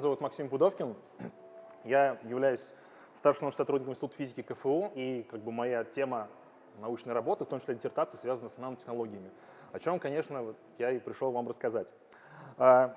Меня зовут Максим Пудовкин. Я являюсь старшим научным сотрудником Института физики КФУ, и как бы моя тема научной работы, в том числе диссертации, связана с нанотехнологиями, о чем, конечно, я и пришел вам рассказать. А,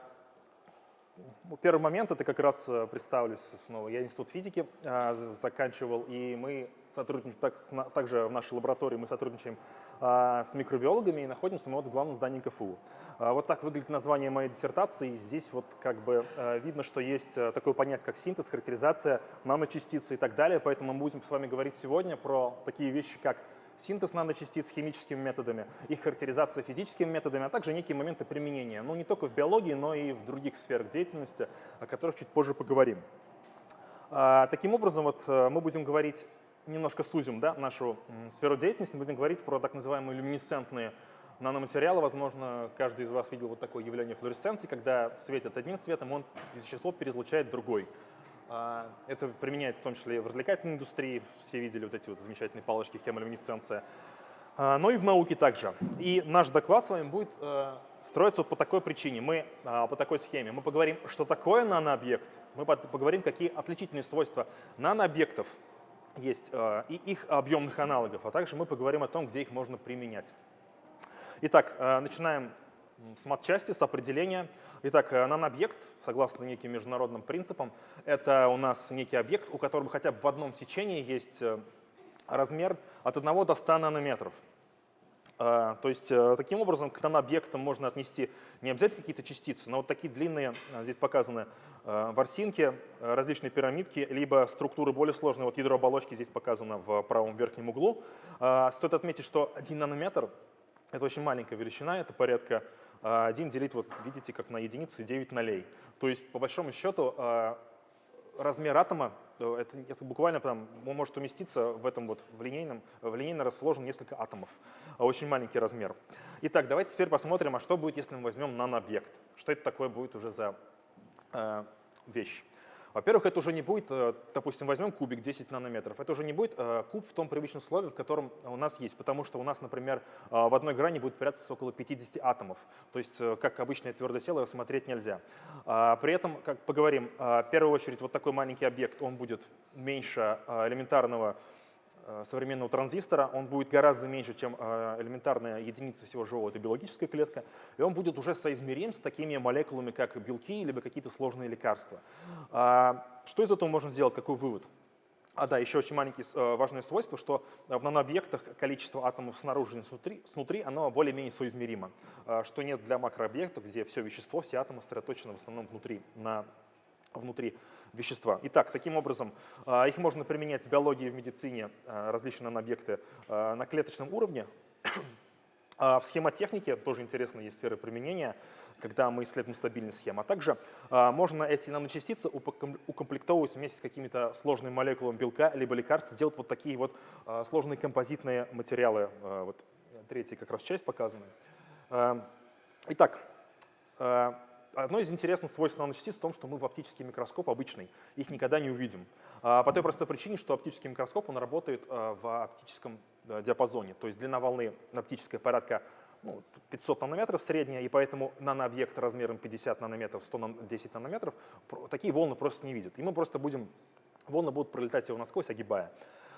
ну, первый момент, это как раз э, представлюсь снова. Я институт физики а, заканчивал, и мы сотрудничаем так, также в нашей лаборатории, мы сотрудничаем с микробиологами и находимся мы вот в главном здании КФУ. А, вот так выглядит название моей диссертации. Здесь вот как бы а, видно, что есть а, такое понятие, как синтез, характеризация наночастицы и так далее. Поэтому мы будем с вами говорить сегодня про такие вещи, как синтез наночастиц химическими методами, их характеризация физическими методами, а также некие моменты применения. Ну, не только в биологии, но и в других сферах деятельности, о которых чуть позже поговорим. А, таким образом, вот мы будем говорить, немножко сузим да, нашу сферу деятельности, будем говорить про так называемые люминесцентные наноматериалы. Возможно, каждый из вас видел вот такое явление флуоресценции, когда светит одним цветом, он вещество переизлучает другой. А, это применяется в том числе и в развлекательной индустрии. Все видели вот эти вот замечательные палочки хемолюминесценция. А, но и в науке также. И наш доклад с вами будет э, строиться по такой причине. Мы а, по такой схеме. Мы поговорим, что такое нанообъект. Мы поговорим, какие отличительные свойства нанообъектов есть э, и их объемных аналогов. А также мы поговорим о том, где их можно применять. Итак, э, начинаем с матчасти, с определения. Итак, э, нанообъект, согласно неким международным принципам, это у нас некий объект, у которого хотя бы в одном сечении есть размер от 1 до 100 нанометров. Э, то есть таким образом к нанообъектам можно отнести не обязательно какие-то частицы, но вот такие длинные, здесь показаны ворсинки, различные пирамидки, либо структуры более сложные. Вот ядро оболочки здесь показано в правом верхнем углу. Стоит отметить, что 1 нанометр — это очень маленькая величина, это порядка 1 делить, вот видите, как на единицы 9 нолей. То есть, по большому счету, а, размер атома, э, это, это буквально там, может уместиться в этом вот в линейном, в линейно расположен несколько атомов. А, очень маленький размер. Итак, давайте теперь посмотрим, а что будет, если мы возьмем нанообъект. Что это такое будет уже за э, вещь. Во-первых, это уже не будет, э, допустим, возьмем кубик 10 нанометров, это уже не будет э, куб в том привычном слове, в котором у нас есть, потому что у нас, например, э, в одной грани будет прятаться около 50 атомов, то есть как обычное твердое тело рассмотреть нельзя. А, при этом, как поговорим, в первую очередь вот такой маленький объект, он будет меньше элементарного современного транзистора, он будет гораздо меньше, чем э, элементарная единица всего живого, это биологическая клетка, и он будет уже соизмерим с такими молекулами, как белки, либо какие-то сложные лекарства. А, что из этого можно сделать, какой вывод? А да, еще очень маленькое э, важное свойство, что в нанообъектах количество атомов снаружи и снутри, снутри оно более-менее соизмеримо, что нет для макрообъектов, где все вещество, все атомы сосредоточены в основном внутри, на, внутри вещества. Итак, таким образом, а, их можно применять в биологии в медицине, а, различные нанообъекты, а, на клеточном уровне. В схемотехнике тоже интересно есть сферы применения, когда мы исследуем стабильность схем. А также можно эти наночастицы укомплектовывать вместе с какими-то сложными молекулами белка либо лекарств, делать вот такие вот сложные композитные материалы. Вот третья как раз часть показана. Итак, Одно из интересных свойств наночастиц в том, что мы в оптический микроскоп обычный их никогда не увидим. А, по той простой причине, что оптический микроскоп он работает а, в оптическом диапазоне, то есть длина волны оптическая порядка ну, 500 нанометров средняя, и поэтому нанообъект размером 50 нанометров, 110 нанометров, такие волны просто не видят. И мы просто будем, волны будут пролетать его насквозь, огибая.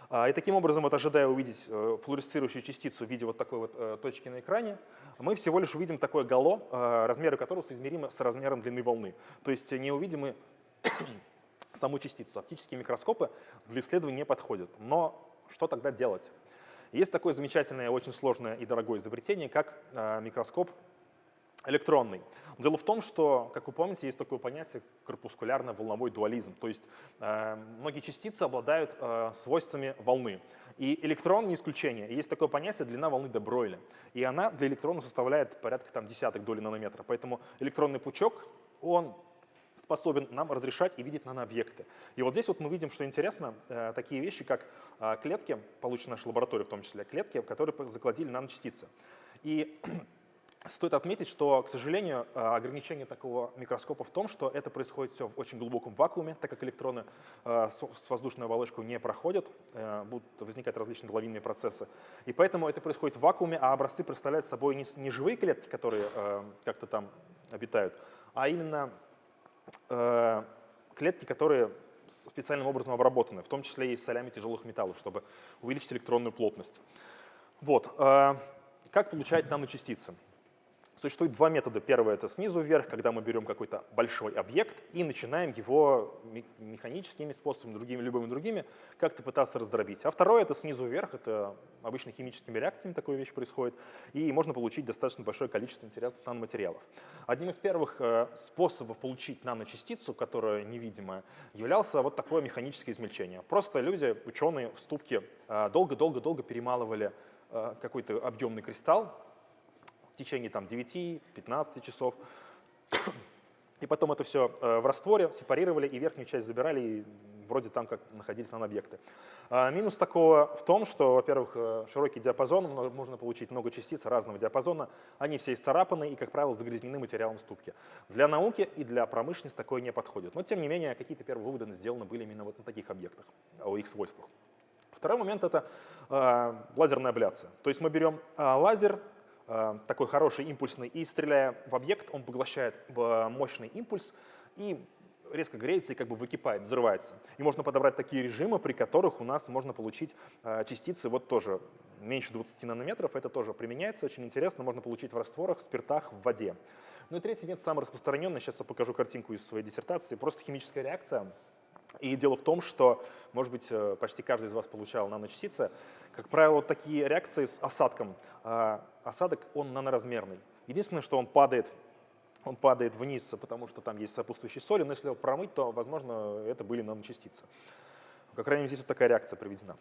А, и таким образом, вот, ожидая увидеть э, флуоресцирующую частицу в виде вот такой вот э, точки на экране, мы всего лишь увидим такое гало, э, размеры которого соизмеримы с размером длины волны. То есть не увидим мы саму частицу. Оптические микроскопы для исследования не подходят. Но что тогда делать? Есть такое замечательное, очень сложное и дорогое изобретение, как микроскоп электронный. Дело в том, что, как вы помните, есть такое понятие корпускулярно-волновой дуализм. То есть э, многие частицы обладают э, свойствами волны. И электрон не исключение. Есть такое понятие длина волны де Бройля. И она для электрона составляет порядка там, десяток доли нанометра. Поэтому электронный пучок, он способен нам разрешать и видеть нанообъекты. И вот здесь вот мы видим, что интересно, э, такие вещи, как э, клетки, полученные в нашей лаборатории в том числе, клетки, которые закладили наночастицы. И Стоит отметить, что, к сожалению, э, ограничение такого микроскопа в том, что это происходит все в очень глубоком вакууме, так как электроны э, с воздушной оболочкой не проходят, э, будут возникать различные лавинные процессы. И поэтому это происходит в вакууме, а образцы представляют собой не живые клетки, которые как-то там обитают, а именно клетки, которые специальным образом обработаны, в том числе и солями тяжелых металлов, чтобы увеличить электронную плотность. Вот. Как получать наночастицы? Существует два метода. Первый — это снизу вверх, когда мы берем какой-то большой объект и начинаем его механическими способами, другими, любыми другими, как-то пытаться раздробить. А второе — это снизу вверх, это обычно химическими реакциями такая вещь происходит, и можно получить достаточно большое количество интересных наноматериалов. Одним из первых э, способов получить наночастицу, которая невидимая, являлся вот такое механическое измельчение. Просто люди, ученые в ступке э, долго-долго-долго перемалывали э, какой-то объемный кристалл, в течение там, 9-15 часов. И потом это все э, в растворе сепарировали и верхнюю часть забирали, и вроде там как находились нанобъекты. А минус такого в том, что, во-первых, э, широкий диапазон, можно получить много частиц разного диапазона, они все исцарапаны и, как правило, загрязнены материалом ступки. Для науки и для промышленности такое не подходит. Но, тем не менее, какие-то первые выводы сделаны были именно вот на таких объектах, о их свойствах. Второй момент — это э, лазерная абляция. То есть мы берем лазер, такой хороший, импульсный, и стреляя в объект, он поглощает э, мощный импульс и резко греется и как бы выкипает, взрывается. И можно подобрать такие режимы, при которых у нас можно получить э, частицы вот тоже меньше 20 нанометров. Это тоже применяется, очень интересно, можно получить в растворах, в спиртах, в воде. Ну и третий метод, самый распространенный, сейчас я покажу картинку из своей диссертации, просто химическая реакция. И дело в том, что, может быть, почти каждый из вас получал наночастицы. Как правило, такие реакции с осадком. Осадок, он наноразмерный. Единственное, что он падает, он падает вниз, потому что там есть сопутствующие соли, но если его промыть, то, возможно, это были наночастицы. Как крайней мере, здесь вот такая реакция проведена.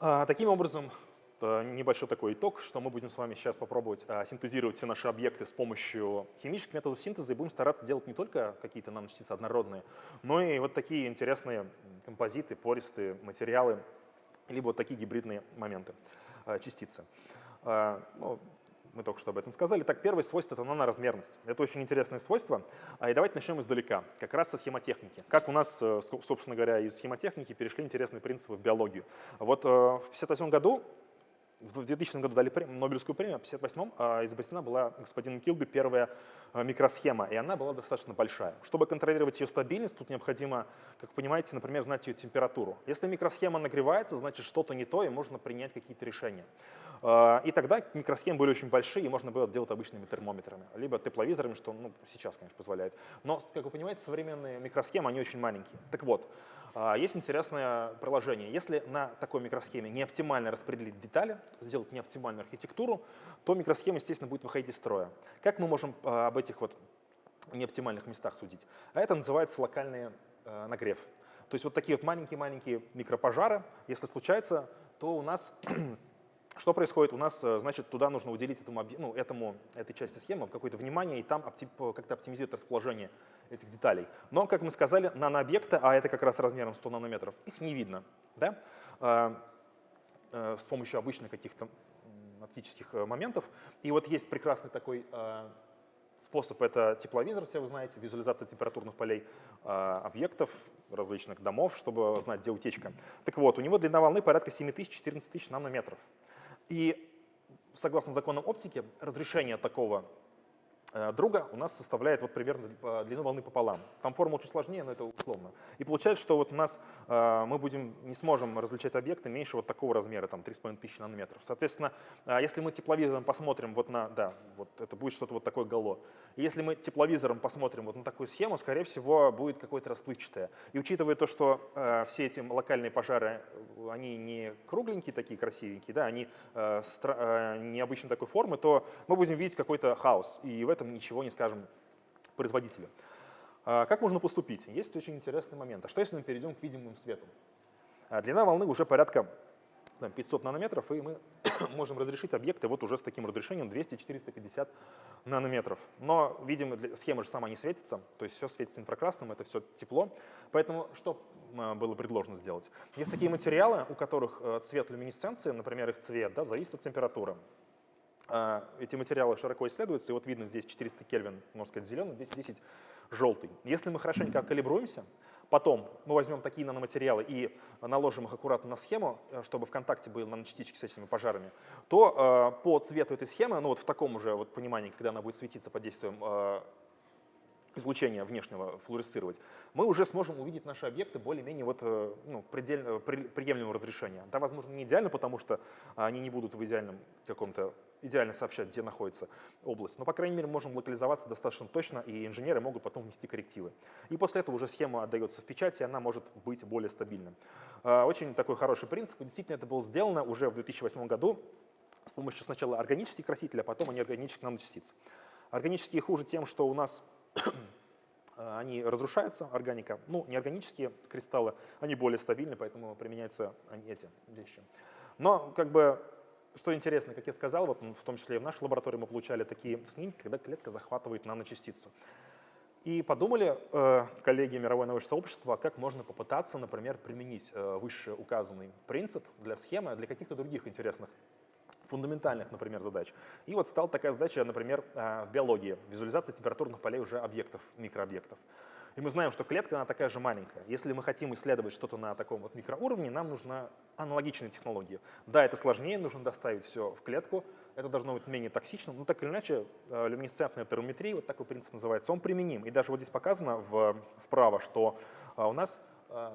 А, таким образом, э, небольшой такой итог, что мы будем с вами сейчас попробовать а, синтезировать все наши объекты с помощью химических методов синтеза и будем стараться делать не только какие-то наночастицы однородные, но и вот такие интересные композиты, пористые материалы, либо вот такие гибридные моменты, э, частицы. Э, ну, мы только что об этом сказали. Так, первое свойство — это наноразмерность. Это очень интересное свойство. А, и давайте начнем издалека, как раз со схемотехники. Как у нас, э, собственно говоря, из схемотехники перешли интересные принципы в биологию. Вот в 1958 году в 2000 году дали Нобелевскую премию, а в 1958 а, изобретена была господином Килби первая микросхема, и она была достаточно большая. Чтобы контролировать ее стабильность, тут необходимо, как понимаете, например, знать ее температуру. Если микросхема нагревается, значит что-то не то, и можно принять какие-то решения. И тогда микросхемы были очень большие, и можно было делать обычными термометрами, либо тепловизорами, что ну, сейчас, конечно, позволяет. Но, как вы понимаете, современные микросхемы, они очень маленькие. Так вот, а, есть интересное приложение. Если на такой микросхеме не оптимально распределить детали, сделать неоптимальную архитектуру, то микросхема, естественно, будет выходить из строя. Как мы можем а, об этих вот неоптимальных местах судить? А это называется локальный а, нагрев. То есть вот такие вот маленькие-маленькие микропожары, если случается, то у нас что происходит? У нас, значит, туда нужно уделить этому, ну, этому, этой части схемы какое-то внимание и там как-то оптимизировать расположение этих деталей. Но, как мы сказали, нанообъекты, а это как раз размером 100 нанометров, их не видно да? А, а, с помощью обычных каких-то оптических э, моментов. И вот есть прекрасный такой способ, это тепловизор, все вы знаете, визуализация температурных полей объектов, различных домов, чтобы знать, где утечка. Так вот, у него длина волны порядка 7000-14 тысяч нанометров. И согласно законам оптики, разрешение такого друга у нас составляет вот примерно э, длину волны пополам. Там формула чуть сложнее, но это условно. И получается, что вот у нас э, мы будем, не сможем различать объекты меньше вот такого размера, там 3,5 тысячи нанометров. Соответственно, если мы тепловизором посмотрим вот на, да, вот это будет что-то вот такое гало. Если мы тепловизором посмотрим вот на такую схему, скорее всего, будет какое-то расплывчатое. И учитывая то, что все эти локальные пожары, они не кругленькие такие красивенькие, да, они необычной такой формы, то мы будем видеть какой-то хаос. И в этом этом ничего не скажем производителю. А как можно поступить? Есть очень интересный момент. А что если мы перейдем к видимым свету? А длина волны уже порядка 500 нанометров, и мы можем разрешить объекты вот уже с таким разрешением 200-450 нанометров. Но, видимо, схема же сама не светится, то есть все светится инфракрасным, это все тепло. Поэтому что а, было предложено сделать? Есть такие материалы, у которых э, цвет люминесценции, например, их цвет, да, зависит от температуры. А, эти материалы широко исследуются, и вот видно здесь 400 Кельвин, можно сказать, зеленый, 210 желтый. Если мы хорошенько калибруемся, потом мы возьмем такие наноматериалы и наложим их аккуратно на схему, э, чтобы в контакте были наночастички с этими пожарами, то э, по цвету этой схемы, ну вот в таком уже вот понимании, когда она будет светиться под действием э, излучения внешнего флуоресцировать, мы уже сможем увидеть наши объекты более-менее вот, э, ну, предельно, при, приемлемого разрешения. Да, возможно, не идеально, потому что они не будут в идеальном каком-то идеально сообщать, где находится область. Но, по крайней мере, можем локализоваться достаточно точно, и инженеры могут потом внести коррективы. И после этого уже схема отдается в печать, и она может быть более стабильной. А, очень такой хороший принцип. действительно, это было сделано уже в 2008 году с помощью сначала органических красителей, а потом неорганических наночастиц. Органические хуже тем, что у нас они разрушаются, органика. Ну, неорганические кристаллы, они более стабильны, поэтому применяются они, эти вещи. Но как бы что интересно, как я сказал, вот в том числе и в нашей лаборатории мы получали такие снимки, когда клетка захватывает наночастицу. И подумали э, коллеги мировое научное сообщество, как можно попытаться, например, применить э, выше указанный принцип для схемы, для каких-то других интересных фундаментальных, например, задач. И вот стала такая задача, например, э, в биологии, визуализация температурных полей уже объектов, микрообъектов. И мы знаем, что клетка, она такая же маленькая. Если мы хотим исследовать что-то на таком вот микроуровне, нам нужна аналогичная технология. Да, это сложнее, нужно доставить все в клетку, это должно быть менее токсично, но так или иначе э, люминесцентная термометрия, вот такой принцип называется, он применим. И даже вот здесь показано в, справа, что э, у нас э,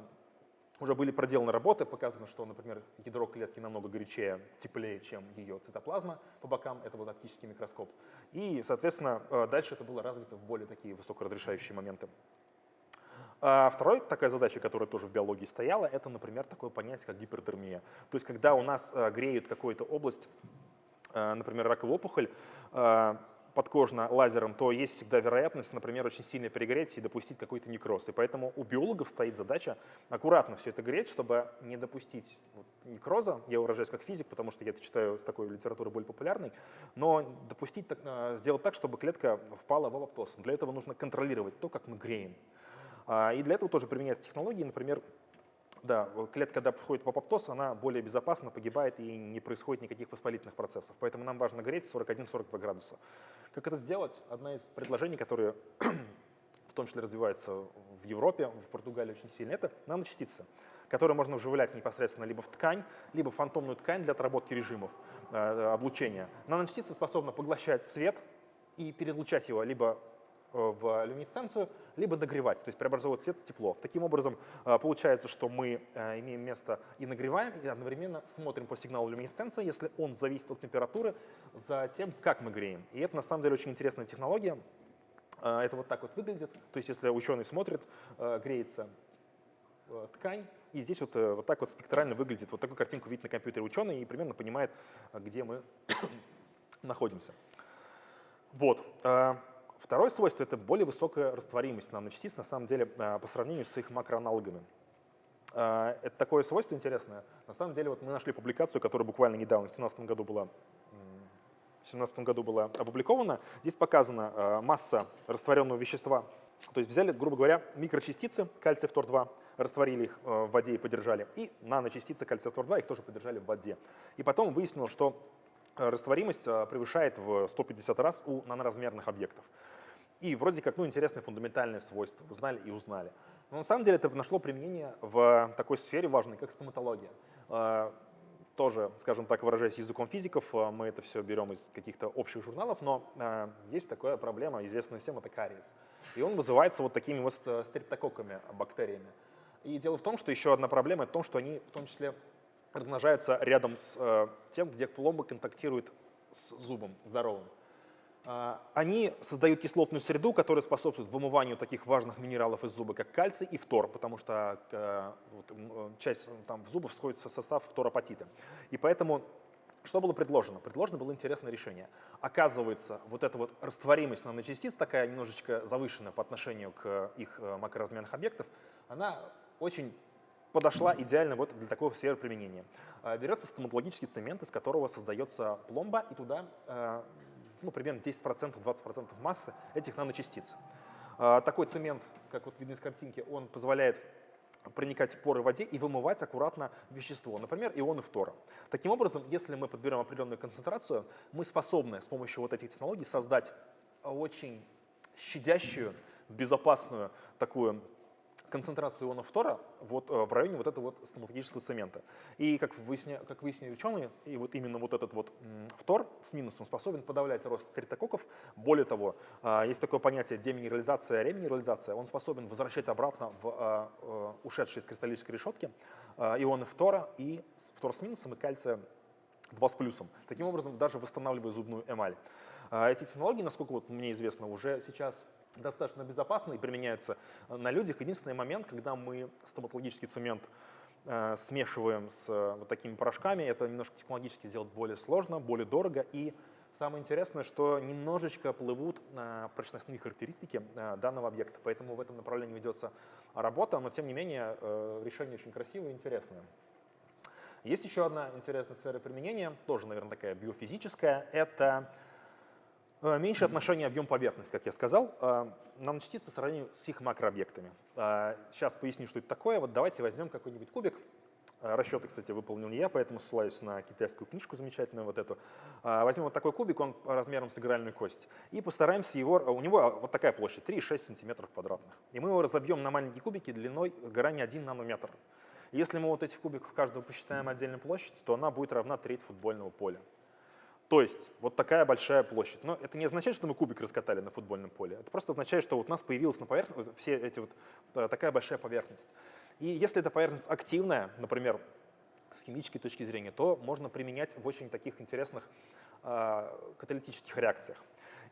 уже были проделаны работы, показано, что, например, ядро клетки намного горячее, теплее, чем ее цитоплазма по бокам, это вот оптический микроскоп. И, соответственно, дальше это было развито в более такие высокоразрешающие моменты. А вторая такая задача, которая тоже в биологии стояла, это, например, такое понятие, как гипертермия. То есть когда у нас э, греют какую-то область, э, например, раковую опухоль, э, подкожно лазером, то есть всегда вероятность, например, очень сильно перегреть и допустить какой-то некроз. И поэтому у биологов стоит задача аккуратно все это греть, чтобы не допустить некроза. Я выражаюсь как физик, потому что я это читаю с такой литературы более популярной. Но допустить, сделать так, чтобы клетка впала в апоптоз. Для этого нужно контролировать то, как мы греем. А, и для этого тоже применяются технологии, например, да, клетка, когда входит в апоптоз, она более безопасна, погибает и не происходит никаких воспалительных процессов. Поэтому нам важно греть 41-42 градуса. Как это сделать? Одна из предложений, которые в том числе развиваются в Европе, в Португалии очень сильно, это наночастицы, которые можно вживлять непосредственно либо в ткань, либо в фантомную ткань для отработки режимов э, облучения. Наночастицы способны поглощать свет и переизлучать его либо Э, в люминесценцию, либо нагревать, то есть преобразовывать свет в тепло. Таким образом, э, получается, что мы э, имеем место и нагреваем, и одновременно смотрим по сигналу люминесценции, если он зависит от температуры, за тем, как мы греем. И это на самом деле очень интересная технология. Это вот так вот выглядит. То есть если ученый смотрит, греется ткань, и здесь вот, вот так вот спектрально выглядит. Вот такую картинку видит на компьютере ученый и примерно понимает, где мы находимся. Вот. Второе свойство — это более высокая растворимость наночастиц, на самом деле, а, по сравнению с их макроаналогами. А, это такое свойство интересное. На самом деле вот мы нашли публикацию, которая буквально недавно, в 2017 году была в 2017 году была опубликована. Здесь показана а, масса растворенного вещества. То есть взяли, грубо говоря, микрочастицы кальция фтор-2, растворили их в воде и подержали, и наночастицы кальция фтор-2 их тоже подержали в воде. И потом выяснилось, что растворимость превышает в 150 раз у наноразмерных объектов. И вроде как, ну, интересные фундаментальные свойства. Узнали и узнали. Но на самом деле это нашло применение в такой сфере важной, как стоматология. А, тоже, скажем так, выражаясь языком физиков, а, мы это все берем из каких-то общих журналов, но а, есть такая проблема, известная всем, это кариес. И он вызывается вот такими вот стрептококками, бактериями. И дело в том, что еще одна проблема, в том, что они в том числе размножаются рядом с тем, где пломба контактирует с зубом здоровым. А, они создают кислотную среду, которая способствует вымыванию таких важных минералов из зуба, как кальций и фтор, потому что э, вот, э, часть там, в зубов входит в состав фторапатита. И поэтому что было предложено? Предложено было интересное решение. Оказывается, вот эта вот растворимость наночастиц, такая немножечко завышенная по отношению к их э, макроразмерных объектов, она очень подошла идеально вот для такого сферы применения. Берется стоматологический цемент, из которого создается пломба, и туда ну, примерно 10%, 20% массы этих наночастиц. А, такой цемент, как вот видно из картинки, он позволяет проникать в поры в воде и вымывать аккуратно вещество, например, ионы фтора. Таким образом, если мы подберем определенную концентрацию, мы способны с помощью вот этих технологий создать очень щадящую, безопасную такую концентрацию ионов фтора вот, в районе вот этого вот стоматологического цемента. И как, выясня, как выяснили ученые, и вот именно вот этот вот фтор с минусом способен подавлять рост стрептококков. Более того, есть такое понятие деминерализация, реминерализация. Он способен возвращать обратно в ушедшие из кристаллической решетки ионы фтора и фтор с минусом и кальция 2 с плюсом. Таким образом, даже восстанавливая зубную эмаль. Эти технологии, насколько вот мне известно, уже сейчас достаточно безопасны и применяются э, на людях. Единственный момент, когда мы стоматологический цемент э, смешиваем с э, вот такими порошками, это немножко технологически сделать более сложно, более дорого. И самое интересное, что немножечко плывут на прочностные характеристики данного объекта. Поэтому в этом направлении ведется работа, но тем не менее решение очень красивое и интересное. Есть еще одна интересная сфера применения, тоже, наверное, такая биофизическая. Это э, меньшее отношение объем поверхность, как я сказал, э, наночастиц по сравнению с их макрообъектами. Сейчас э, поясню, что это такое. Вот давайте возьмем какой-нибудь кубик. Расчеты, кстати, выполнил не я, поэтому ссылаюсь на китайскую книжку замечательную вот эту. Возьмем вот такой кубик, он размером с игральную кость, и постараемся его, у него вот такая площадь, 3,6 сантиметров квадратных. И мы его разобьем на маленькие кубики длиной грани 1 нанометр. Если мы вот этих кубиков каждого посчитаем отдельную площадь, то она будет равна треть футбольного поля. То есть вот такая большая площадь. Но это не означает, что мы кубик раскатали на футбольном поле. Это просто означает, что вот у нас появилась на поверхности все эти вот э, такая большая поверхность. И если эта поверхность активная, например, с химической точки зрения, то можно применять в очень таких интересных э, каталитических реакциях.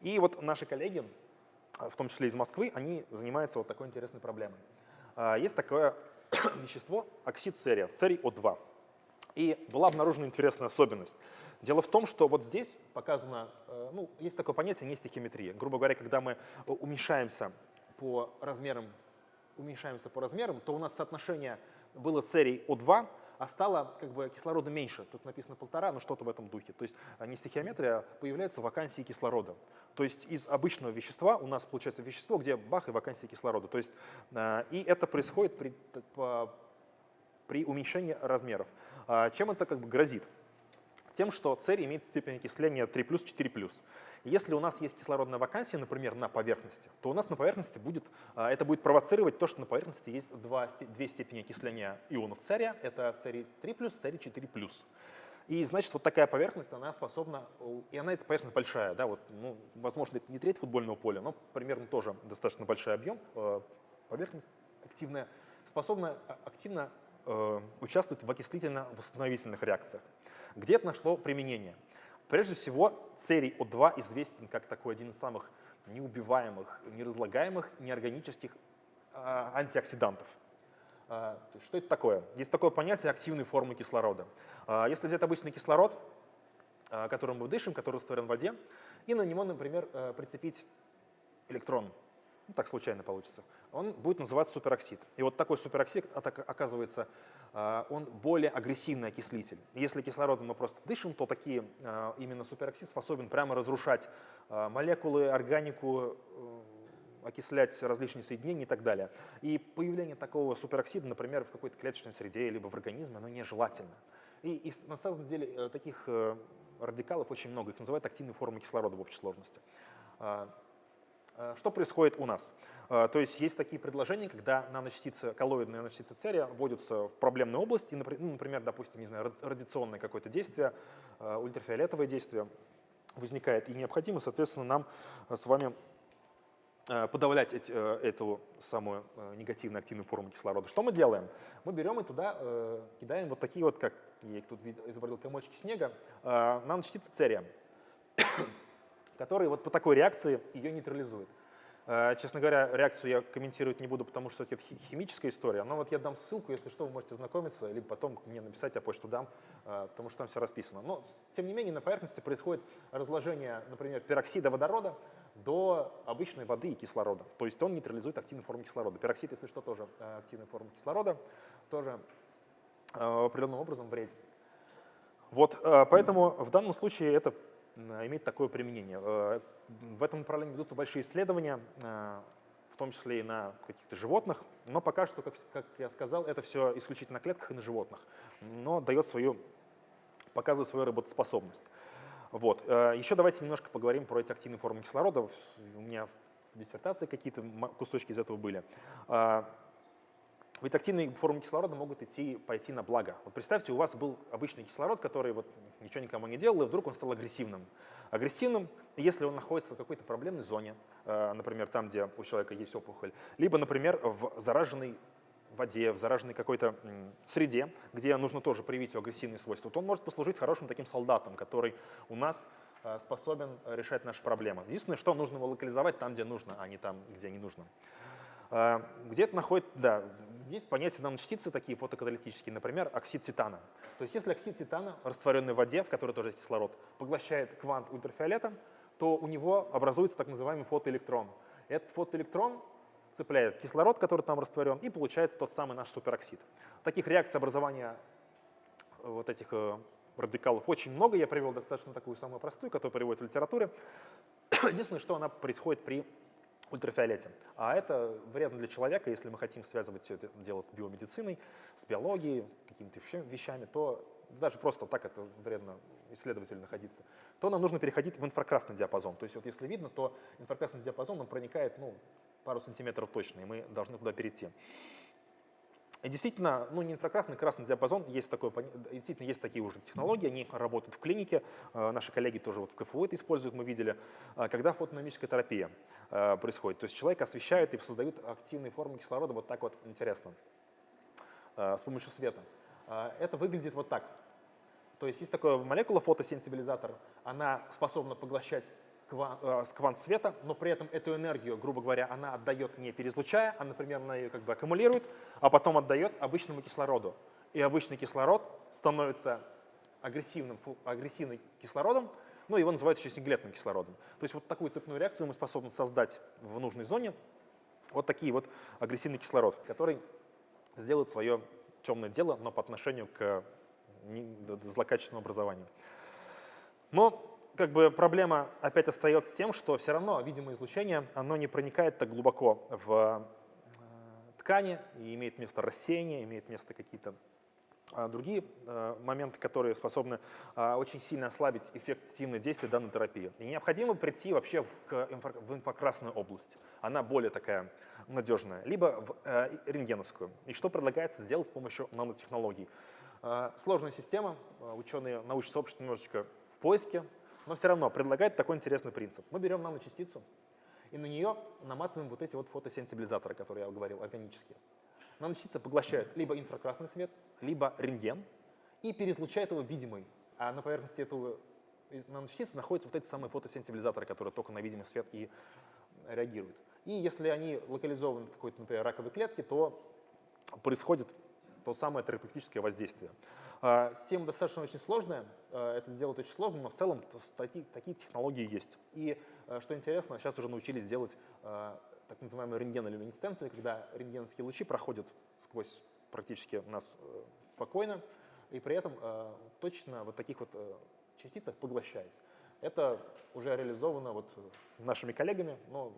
И вот наши коллеги, в том числе из Москвы, они занимаются вот такой интересной проблемой. Э, есть такое вещество оксид церия, церий О2. И была обнаружена интересная особенность. Дело в том, что вот здесь показано, э, ну, есть такое понятие нестихиметрия. Грубо говоря, когда мы уменьшаемся по размерам, уменьшаемся по размерам, то у нас соотношение было церий О2, а стало как бы кислорода меньше. Тут написано полтора, но что-то в этом духе. То есть а не стихиометрия, а появляются вакансии кислорода. То есть из обычного вещества у нас получается вещество, где бах и вакансия кислорода. То есть, э, и это происходит при, при уменьшении размеров. А чем это как бы грозит? Тем, что церий имеет степень окисления 3+, 4+. Если у нас есть кислородная вакансия, например, на поверхности, то у нас на поверхности будет, а, это будет провоцировать то, что на поверхности есть два, две степени окисления ионов церия. Это церий 3+, церий 4+. И значит, вот такая поверхность, она способна, и она эта поверхность большая, да, вот, ну, возможно, это не треть футбольного поля, но примерно тоже достаточно большой объем, э, поверхность активная, способна а, активно э, участвовать в окислительно-восстановительных реакциях. Где это нашло применение? Прежде всего, церий О2 известен как такой один из самых неубиваемых, неразлагаемых, неорганических э, антиоксидантов. Э, что это такое? Есть такое понятие активной формы кислорода. Э, если взять обычный кислород, э, которым мы дышим, который растворен в воде, и на него, например, э, прицепить электрон, ну, так случайно получится, он будет называться супероксид. И вот такой супероксид, оказывается, а, он более агрессивный окислитель. Если кислородом мы просто дышим, то такие, а, именно супероксид способен прямо разрушать а, молекулы, органику, э, окислять различные соединения и так далее. И появление такого супероксида, например, в какой-то клеточной среде либо в организме, оно нежелательно. И, и на самом деле э, таких э, радикалов очень много, их называют активной формой кислорода в общей сложности. Что происходит у нас? А, то есть есть такие предложения, когда наночастицы, коллоидные наночастицы церия вводятся в проблемные области, ну, например, допустим, не знаю, радиационное какое-то действие, а, ультрафиолетовое действие возникает, и необходимо, соответственно, нам с вами подавлять эти, эту самую негативно активную форму кислорода. Что мы делаем? Мы берем и туда кидаем вот такие вот, как я их тут изобразил, комочки снега, наночастицы церия, которые вот по такой реакции ее нейтрализуют. Э, честно говоря, реакцию я комментировать не буду, потому что это химическая история. Но вот я дам ссылку, если что, вы можете знакомиться, либо потом мне написать, я почту дам, э, потому что там все расписано. Но, тем не менее, на поверхности происходит разложение, например, пероксида водорода до обычной воды и кислорода. То есть он нейтрализует активную форму кислорода. Пероксид, если что, тоже э, активная форма кислорода, тоже определенным образом вреден. Вот, поэтому в данном случае это имеет такое применение. Э, в этом направлении ведутся большие исследования, э, в том числе и на каких-то животных, но пока что, как, я сказал, это все исключительно на клетках и на животных, но дает свою, показывает свою работоспособность. Вот. Э, Еще давайте немножко поговорим про эти активные формы кислорода. У меня в диссертации какие-то кусочки из этого были. Ведь активные формы кислорода могут идти, пойти на благо. Вот представьте, у вас был обычный кислород, который вот ничего никому не делал, и вдруг он стал агрессивным. Агрессивным, если он находится в какой-то проблемной зоне, э, например, там, где у человека есть опухоль, либо, например, в зараженной воде, в зараженной какой-то среде, где нужно тоже проявить его агрессивные свойства, то он может послужить хорошим таким солдатом, который у нас э, способен решать наши проблемы. Единственное, что нужно его локализовать там, где нужно, а не там, где не нужно. Э, где-то находит, да, есть понятие наночастицы такие фотокаталитические, например, оксид титана. То есть если оксид титана, растворенный в воде, в которой тоже есть кислород, поглощает квант ультрафиолета, то у него образуется так называемый фотоэлектрон. Этот фотоэлектрон цепляет кислород, который там растворен, и получается тот самый наш супероксид. Таких реакций образования э, вот этих э, радикалов очень много. Я привел достаточно такую самую простую, которую приводят в литературе. Единственное, что она происходит при ультрафиолете. А это вредно для человека, если мы хотим связывать все это дело с биомедициной, с биологией, какими-то вещами, то даже просто так это вредно исследователю находиться, то нам нужно переходить в инфракрасный диапазон. То есть вот если видно, то инфракрасный диапазон он проникает ну, пару сантиметров точно, и мы должны туда перейти. Действительно, ну не инфракрасный, красный диапазон, есть такое, действительно есть такие уже технологии, они работают в клинике, э, наши коллеги тоже вот в КФУ это используют, мы видели, э, когда фотодинамическая терапия э, происходит. То есть человек освещают и создают активные формы кислорода вот так вот интересно, с помощью света. Это выглядит вот так. То есть есть такая молекула фотосенсибилизатор, она способна поглощать Э, квант света, но при этом эту энергию, грубо говоря, она отдает не переизлучая, а, например, она ее как бы аккумулирует, а потом отдает обычному кислороду. И обычный кислород становится агрессивным, агрессивным кислородом, ну, его называют еще синглетным кислородом. То есть вот такую цепную реакцию мы способны создать в нужной зоне. Вот такие вот агрессивный кислород, который сделает свое темное дело, но по отношению к злокачественному образованию. Но как бы проблема опять остается тем, что все равно видимое излучение, оно не проникает так глубоко в э, ткани и имеет место рассеяние, имеет место какие-то а, другие э, моменты, которые способны очень сильно ослабить эффективное действие данной терапии. И необходимо прийти вообще в инфракрасную область. Она более такая надежная. Либо в э, рентгеновскую. И что предлагается сделать с помощью нанотехнологий? Сложная система, ученые, научное сообщество немножечко в поиске, но все равно предлагает такой интересный принцип. Мы берем наночастицу и на нее наматываем вот эти вот фотосенсибилизаторы, которые я говорил, органические. Наночастица поглощает либо инфракрасный свет, либо рентген и переизлучает его видимый. А на поверхности этого наночастицы находятся вот эти самые фотосенсибилизаторы, которые только на видимый свет и реагируют. И если они локализованы в какой-то, например, раковой клетке, то происходит то самое терапевтическое воздействие. А, система достаточно очень сложная, а, это сделать очень сложно, но в целом такие, такие технологии есть. И а, что интересно, сейчас уже научились делать так называемую рентгенолюминесценцию, когда рентгеновские лучи проходят сквозь практически нас э, спокойно, и при этом точно вот таких вот э, частицах поглощаясь. Это уже реализовано вот нашими коллегами, но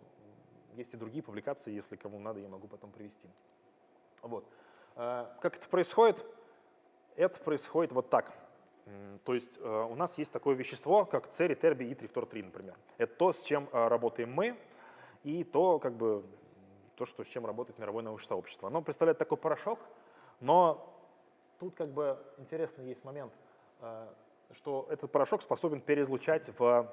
есть и другие публикации, если кому надо, я могу потом привести. Вот. Как это происходит? Это происходит вот так. То есть э, у нас есть такое вещество, как церий, тербий и трифтор-3, например. Это то, с чем э, работаем мы, и то, как бы, то что, с чем работает мировое научное сообщество. Оно представляет такой порошок, но тут как бы интересный есть момент, э, что этот порошок способен переизлучать в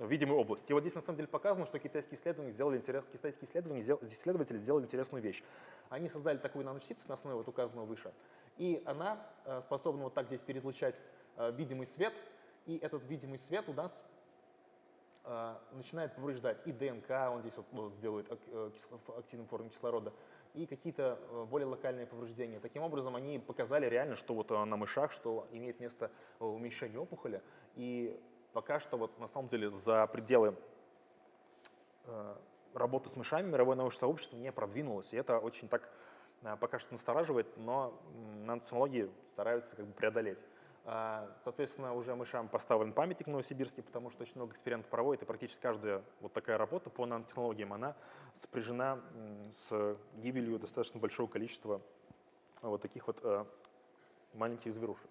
видимую область. И вот здесь на самом деле показано, что китайские исследователи сделали, интерес, китайские исследователи, исследователи сделали интересную вещь. Они создали такую наночастицу на основе вот указанного выше, и она э, способна вот так здесь переизлучать э, видимый свет, и этот видимый свет у нас э, начинает повреждать и ДНК, он здесь вот сделает активную форму кислорода, и какие-то более локальные повреждения. Таким образом, они показали реально, что вот на мышах, что имеет место уменьшение опухоли, и пока что вот на самом деле за пределы работы с мышами мировое научное сообщество не продвинулось, и это очень так пока что настораживает, но нанотехнологии стараются как бы преодолеть. А, соответственно, уже мышам поставлен памятник в Новосибирске, потому что очень много экспериментов проводят, и практически каждая вот такая работа по нанотехнологиям, она спряжена с гибелью достаточно большого количества вот таких вот э, маленьких зверушек.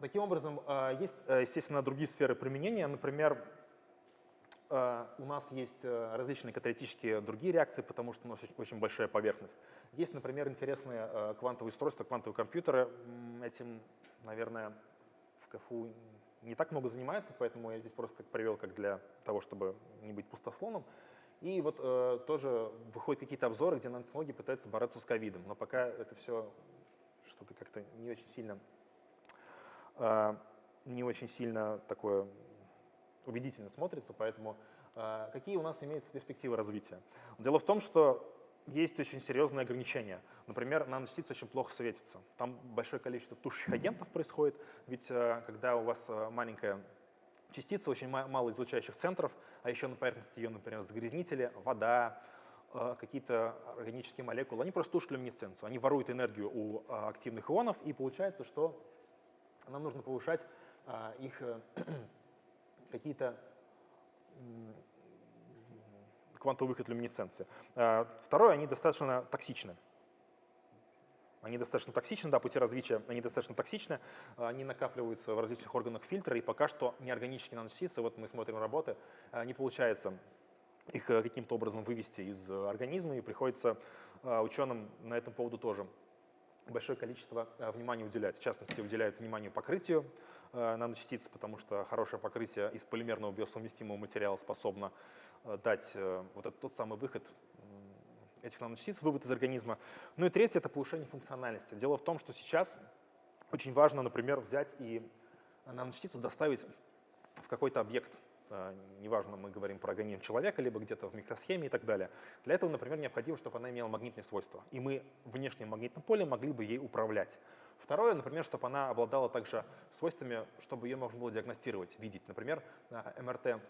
Таким образом, есть, э, естественно, другие сферы применения. Например, э, у нас есть э, различные каталитические другие реакции, потому что у нас очень большая поверхность. Есть, например, интересные э, квантовые устройства, квантовые компьютеры. Этим, наверное, в КФУ не так много занимается, поэтому я здесь просто привел как для того, чтобы не быть пустослоном. И вот э, тоже выходят какие-то обзоры, где нанотехнологии пытаются бороться с ковидом, но пока это все что-то как-то не очень сильно, э, не очень сильно такое убедительно смотрится, поэтому э, какие у нас имеются перспективы развития? Дело в том, что есть очень серьезные ограничения. Например, наночастицы очень плохо светятся. Там большое количество тушащих агентов происходит, ведь э, когда у вас э, маленькая частица, очень мало излучающих центров, а еще на поверхности ее, например, загрязнители, вода, какие-то органические молекулы, они просто тушат люминесценцию, они воруют энергию у активных ионов, и получается, что нам нужно повышать их какие-то квантовый выход люминесценции. А, второе, они достаточно токсичны. Они достаточно токсичны, да, пути развития, они достаточно токсичны, они накапливаются в различных органах фильтра, и пока что неорганические наночастицы, вот мы смотрим работы, а, не получается их э, каким-то образом вывести из организма, и приходится а, ученым на этом поводу тоже большое количество внимания уделять. В частности, уделяют внимание покрытию наночастиц, потому что хорошее покрытие из полимерного биосовместимого материала способно Э, дать э, вот этот тот самый выход этих наночастиц, вывод из организма. Ну и третье – это повышение функциональности. Дело в том, что сейчас очень важно, например, взять и наночастицу доставить в какой-то объект. Э, неважно, мы говорим про организм человека, либо где-то в микросхеме и так далее. Для этого, например, необходимо, чтобы она имела магнитные свойства. И мы внешним магнитным полем могли бы ей управлять. Второе, например, чтобы она обладала также свойствами, чтобы ее можно было диагностировать, видеть. Например, МРТ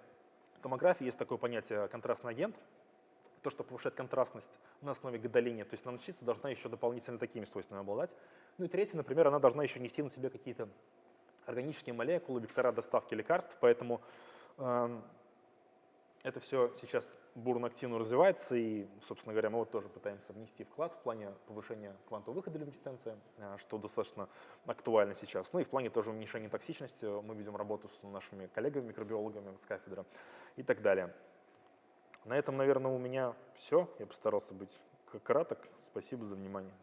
томографии есть такое понятие контрастный агент, то, что повышает контрастность на основе гадолиния, то есть наночастица должна еще дополнительно такими свойствами обладать. Ну и третье, например, она должна еще нести на себе какие-то органические молекулы, вектора доставки лекарств, поэтому это все сейчас бурно активно развивается, и, собственно говоря, мы вот тоже пытаемся внести вклад в плане повышения квантового выхода люминесценции, э, что достаточно актуально сейчас. Ну и в плане тоже уменьшения токсичности мы ведем работу с нашими коллегами, микробиологами с кафедры и так далее. На этом, наверное, у меня все. Я постарался быть краток. Спасибо за внимание.